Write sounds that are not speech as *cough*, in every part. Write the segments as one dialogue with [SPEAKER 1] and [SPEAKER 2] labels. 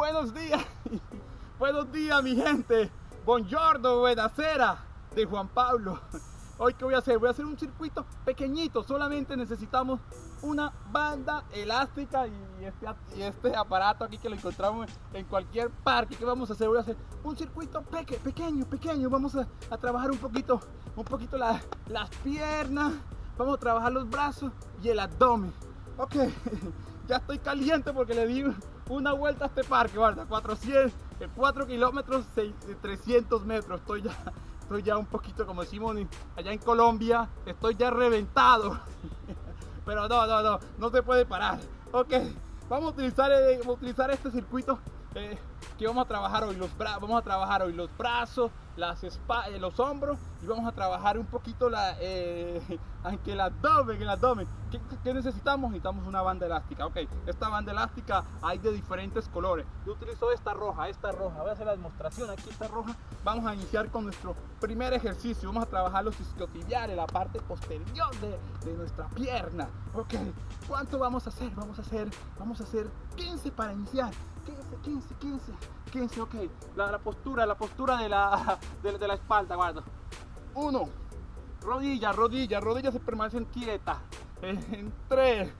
[SPEAKER 1] Buenos días, *laughs* buenos días mi gente. Buongiorno, buenasera de Juan Pablo. *laughs* Hoy qué voy a hacer? Voy a hacer un circuito pequeñito. Solamente necesitamos una banda elástica y este, y este aparato aquí que lo encontramos en cualquier parque. ¿Qué vamos a hacer? Voy a hacer un circuito peque, pequeño, pequeño. Vamos a, trabajar un poquito, un poquito las piernas. Vamos a trabajar los brazos y el abdomen. Ok, *laughs* ya estoy caliente porque le di una vuelta a este parque, guarda, 400, 4 kilómetros, 300 metros, estoy ya, *laughs* estoy ya un poquito, como decimos allá en Colombia, estoy ya reventado, *laughs* pero no, no, no, no se puede parar, ok, vamos a utilizar, eh, utilizar este circuito eh, que vamos a trabajar hoy, los vamos a trabajar hoy los brazos, las eh, los hombros y vamos a trabajar un poquito la, eh, *laughs* aunque el abdomen, el abdomen. ¿Qué, necesitamos? Necesitamos una banda elástica. Ok, esta banda elástica hay de diferentes colores. Yo utilizo esta roja, esta roja. Voy a hacer la demostración. Aquí está roja. Vamos a iniciar con nuestro primer ejercicio. Vamos a trabajar los isquiotibiales, la parte posterior de, de nuestra pierna. Ok, ¿cuánto vamos a hacer? Vamos a hacer, vamos a hacer 15 para iniciar. 15, 15, 15, 15, ok. La, postura, la postura de la, de, la espalda, guarda. Uno, rodilla, rodilla, rodillas se permanecen quietas. En 3,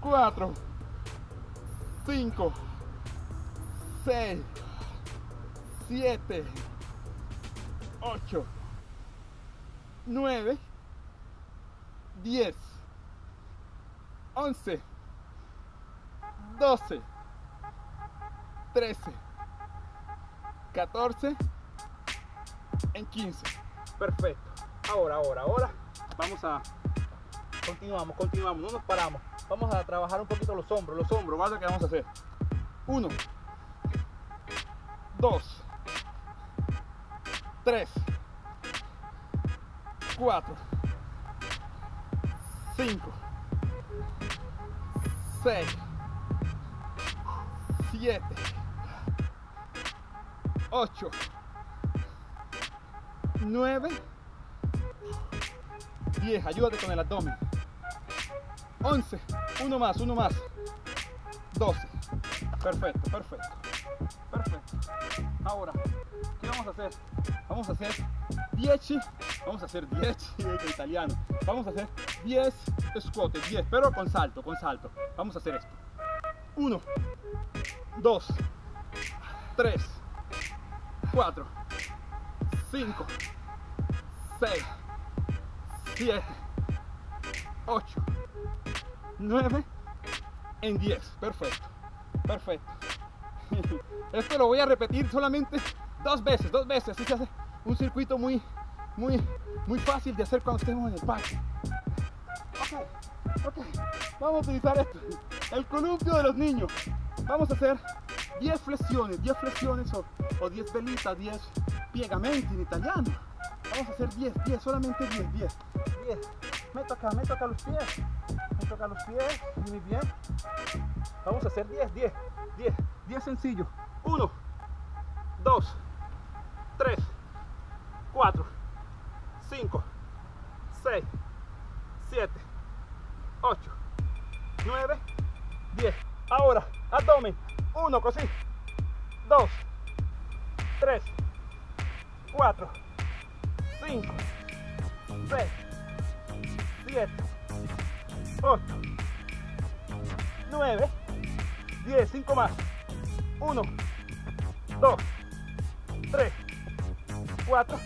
[SPEAKER 1] 4, 5, 6, 7, 8, 9, 10, 11, 12, 13, 14, en 15. Perfecto. Ahora, ahora, ahora vamos a continuamos, continuamos, no nos paramos. Vamos a trabajar un poquito los hombros, los hombros, ¿vale? que vamos a hacer? 1 2 3 4 5 6 7 8, 9, 10, ayúdate con el abdomen. 11, uno más, uno más. 12, perfecto, perfecto, perfecto. Ahora, ¿qué vamos a hacer? Vamos a hacer 10, vamos a hacer 10 *laughs* en italiano. Vamos a hacer 10 squat, 10, pero con salto, con salto. Vamos a hacer esto. 1, 2, 3, 4, 5, 6, 7, 8, 9, en 10. Perfecto, perfecto. *laughs* Esto lo voy a repetir solamente dos veces, dos veces. Así se hace un circuito muy, muy, muy fácil de hacer cuando estemos en el parque. Ok, ok. Vamos a utilizar esto. El columpio de los niños. Vamos a hacer 10 flexiones, 10 flexiones o, 10 velitas, 10 piegamenti en italiano. Vamos a hacer 10, 10, solamente 10, 10, 10. Me toca, me toca los pies, me toca los pies, muy bien. Vamos a hacer 10, 10, 10, 10 sencillo. 1, 2, 3, 4, 5, 6, 7, 8, 9, 10. Ahora, abdomen. Uno, così. Dos. Tres. Cuatro. Cinco. Seis. Siete. Ocho. Nueve. Diez. Cinco más. Uno. Dos. Tres. Cuatro.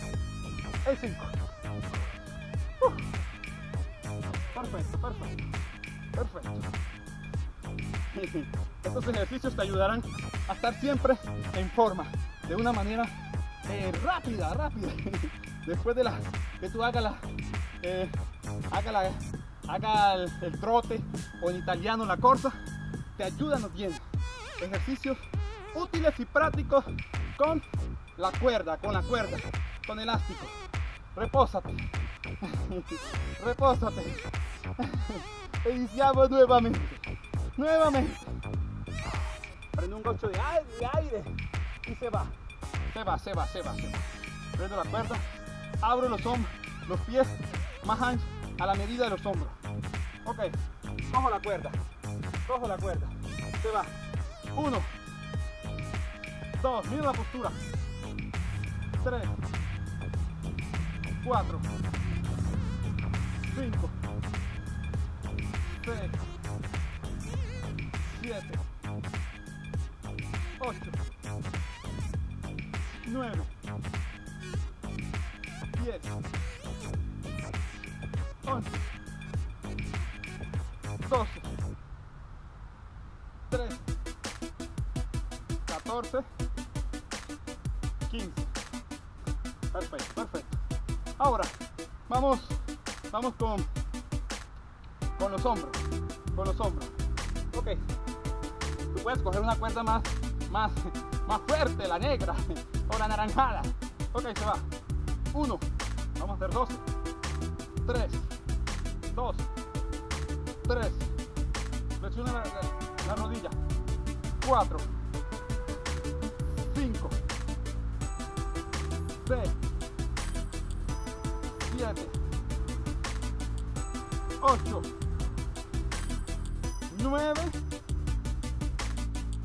[SPEAKER 1] Y cinco. Perfecto, perfecto. Perfecto. *laughs* Estos ejercicios te ayudarán a estar siempre en forma, de una manera eh, rápida, rápida. *laughs* Después de la que tú hagas la, eh, haga, la, haga el, trote o en italiano la corta, te ayudan bien. Ejercicios útiles y prácticos con la cuerda, con la cuerda, con elástico. Repósate. *laughs* Repósate. Iniciamos nuevamente. Nuevamente. Prendo un gocho de aire, y se va. Se va, se va, se va, se va. Prendo la cuerda, abro los hombros, los pies más anchos a la medida de los hombros. Ok, cojo la cuerda, cojo la cuerda. Se va. Uno, 2, mira la postura. 3, 4, 5, 6, 7, 8, 9, 10, 11, 12, 13, 14, 15. Perfecto, perfecto. Ahora, vamos, vamos con, con los hombros, con los hombros. Ok, puedes coger una cuerda más, más, *laughs* más fuerte, la negra *laughs* o la naranjada. Ok, se va. Uno, vamos a hacer 12, 3, 2, 3, flexiona la, la, la rodilla, 4, 5, 6, 7, 8, 9,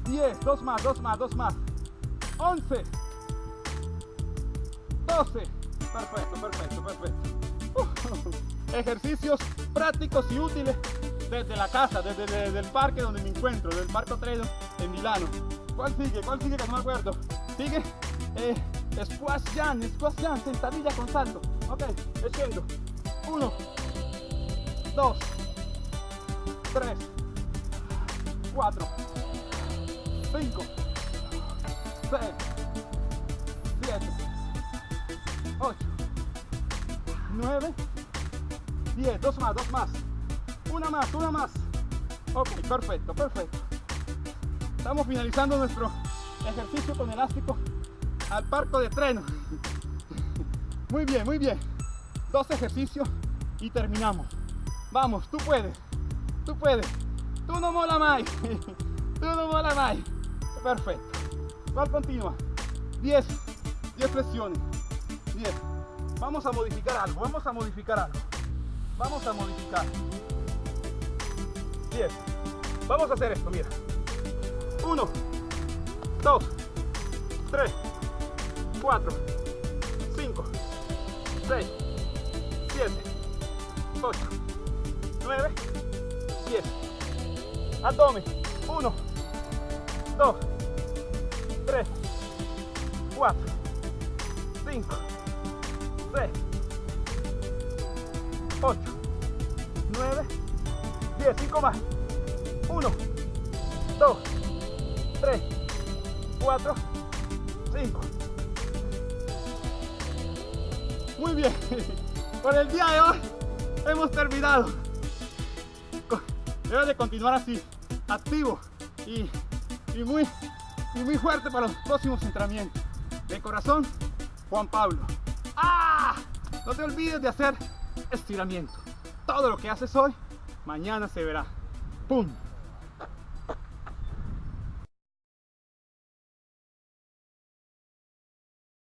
[SPEAKER 1] 10, dos más, dos más, dos más, 11, 12, perfecto, perfecto, perfecto. Uh, ejercicios prácticos y útiles desde la casa, desde, desde, el parque donde me encuentro, del Marco Tredo en Milano. ¿Cuál sigue? ¿Cuál sigue? Que no me acuerdo. Sigue eh, squash jam, squash jam, sentadilla con salto. Ok, echando. Uno, dos, tres, cuatro, cinco, seis, siete, ocho, nueve, diez. Dos más, dos más. Una más, una más. Ok, perfecto, perfecto. Estamos finalizando nuestro ejercicio con elástico al parco de treno. Muy bien, muy bien. Dos ejercicios y terminamos. Vamos, tú puedes. Tú puedes. Tú no mola más. *laughs* Tú no mola más. Perfecto. ¿Cuál continúa? 10. 10 flexiones. 10. Vamos a modificar algo. Vamos a modificar algo. Vamos a modificar. 10. Vamos a hacer esto, mira. 1, 2, 3, 4, 5, 6, 7, 8, 9, 10. Abdomen. 1, 2, 3, 4, 5, 6, 8, 9, 10. 5 más. 1, 2, 3, 4, 5. Muy bien. *laughs* Por el día de hoy hemos terminado. Debe de continuar así, activo y, y, muy, y muy fuerte para los próximos entrenamientos. De corazón, Juan Pablo. ¡Ah! No te olvides de hacer estiramiento. Todo lo que haces hoy, mañana se verá. ¡Pum!